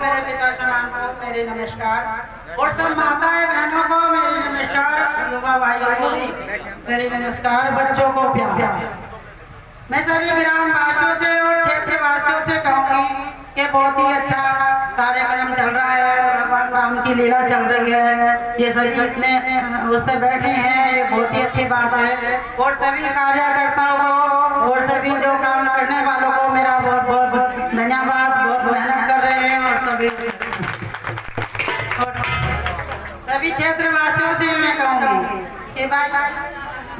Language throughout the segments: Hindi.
मेरे पिता समान को मेरे नमस्कार। और सब माताएँ बहनों को मेरे नमस्कार युवा भाइयों को भी मेरे नमस्कार, बच्चों को प्यार। मैं सभी ग्राम वासियों से और क्षेत्र वासियों से कहूँगी कि बहुत ही अच्छा कार्यक्रम चल रहा है भगवान राम की लीला चल रही है। ये सभी इतने, उससे बैठे हैं, ये बहुत ही अच्छी बात है। और सभी कार्यकर्ताओं को, और सभी जो काम करने वालों को मेरा बहुत बहुत धन्यवाद बहुत मेहनत कर सभी क्षेत्रवासियों से मैं कहूँगी कि भाई,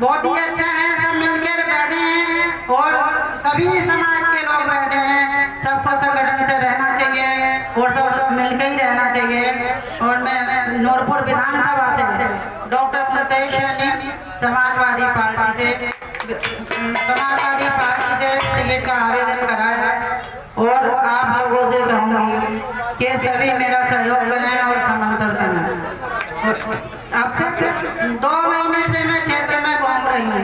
बहुत ही अच्छा है, सब मिलकर बैठे हैं और सभी समाज के लोग बैठे हैं। सबको संगठन से रहना चाहिए और सब मिलकर ही रहना चाहिए। और मैं नूरपुर विधानसभा से डॉक्टर कुंतेश सैनी समाजवादी पार्टी से, समाजवादी पार्टी से टिकट का आवेदन करा है और आप लोगों से कि सभी मेरा सहयोग करें और समर्थन करें अब तक दो महीने से मैं क्षेत्र में घूम रही हूँ।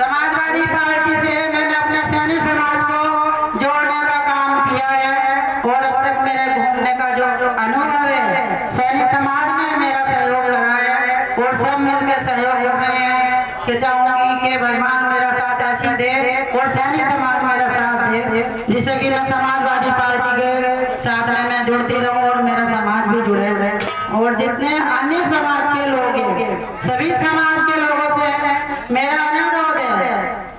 समाजवादी पार्टी से मैंने अपने सैनी समाज को जोड़ने का काम किया है और अब तक मेरे घूमने का जो अनुभव है, सैनी समाज ने मेरा सहयोग करा है और सब मिलकर सहयोग कर रहे हैं कि चाहूँगी कि भगवान मेरा साथ ऐसी दे और सैनी समाज मेरा साथ दे, जिससे कि मैं समाजवादी पार्टी के साथ में मैं जुड़ती रहूँ और मेरा समाज भी जुड़े और जितने अन्य समाज के लोग हैं सभी समाज के लोगों से मेरा अनुरोध है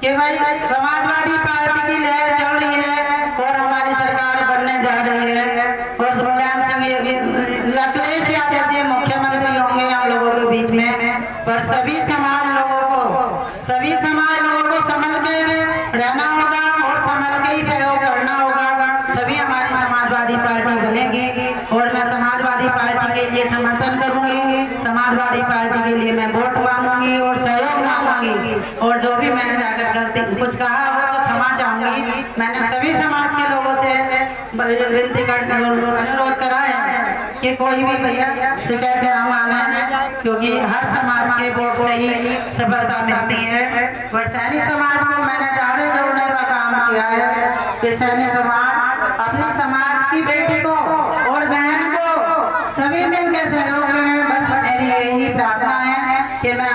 कि भाई समाजवादी पार्टी की लहर चल रही है और हमारी सरकार बनने जा रही है और मुलायम सिंह अखिलेश यादव जी मुख्यमंत्री होंगे हम लोगों के बीच में पर सभी समाज लोगों को, सभी समाज लोगों को संभल के रहना होगा और संभल के ही सहयोग करना होगा। तभी हमारी समाजवादी पार्टी बनेगी और मैं समाजवादी पार्टी के लिए समर्थन करूँगी। समाजवादी पार्टी के लिए मैं वोट मांगूँगी और सहयोग मांगूँगी। और जो भी मैंने जाकर गलती, कुछ कहा हो तो क्षमा चाहूँगी। मैंने सभी समाज के लोगों से विनती कर अनुरोध करा है। कि कोई भी भैया शिकायत ना माने, क्योंकि हर समाज के वोट से ही सफलता मिलती है। और सैनी समाज को मैंने डाले जोड़ने का काम किया है कि सैनिक समाज अपने समाज की बेटी को और बहन को सभी मिलकर सहयोग करें। बस मेरी यही प्रार्थना है कि मैं